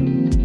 you